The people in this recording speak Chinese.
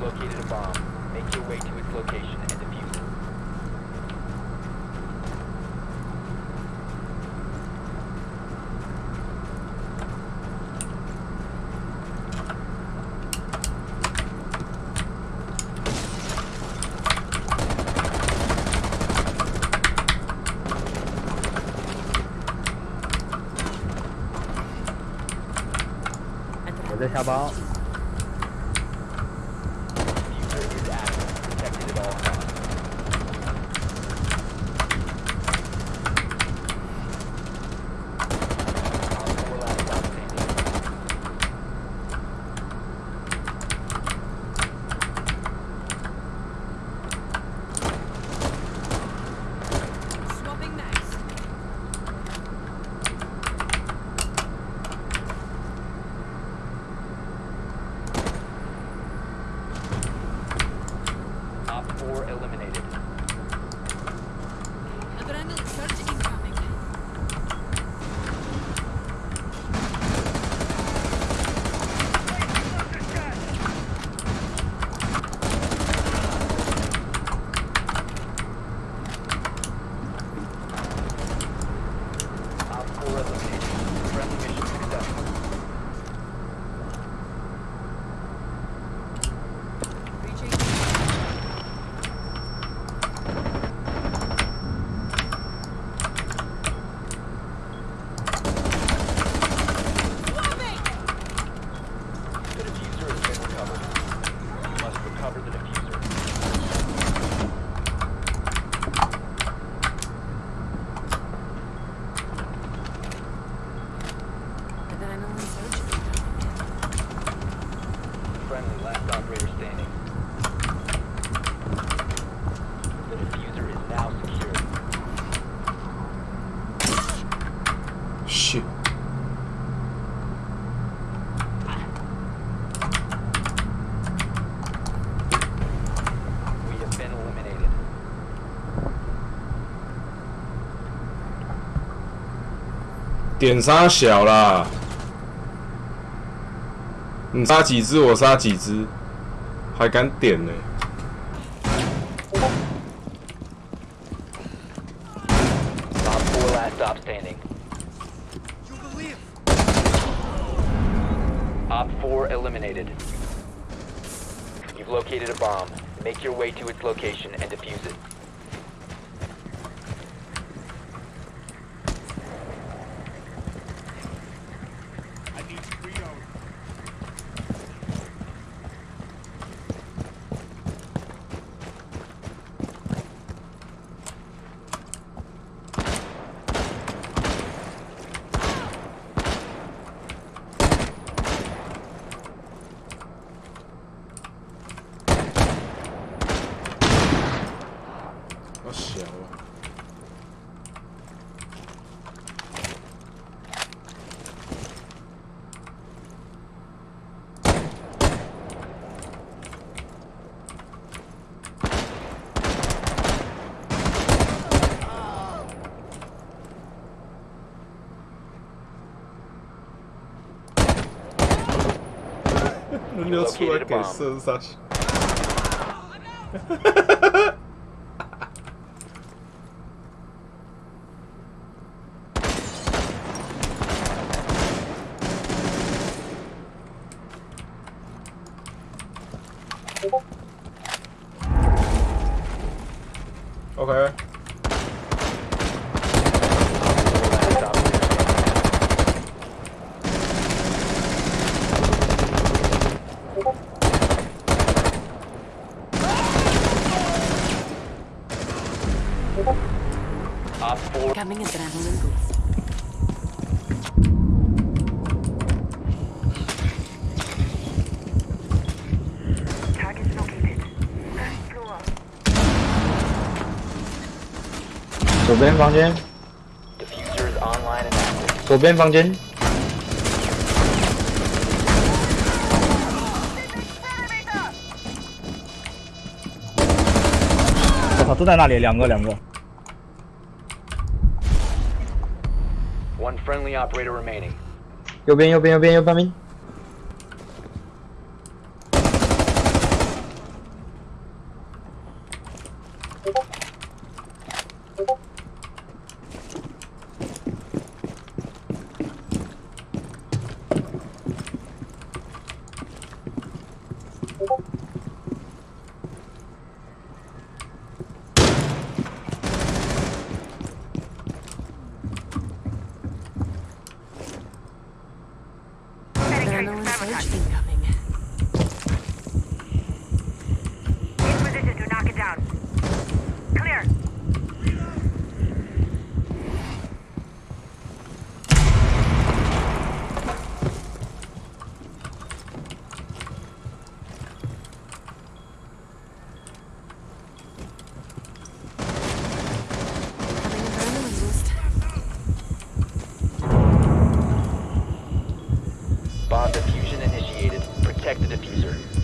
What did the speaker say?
Located a bomb. Make your way to its location and defuse it. 我在点杀小啦，你杀几只我杀几只，还敢点呢. You've located a bomb. Make your way to its location and defuse it. Nossa, ó. Olhou sua. Four Coming adrenaline boost. 左边房间左边房间，我操，都在那里，两个两个。One friendly operator remaining. 右边右边右边右边边，sir.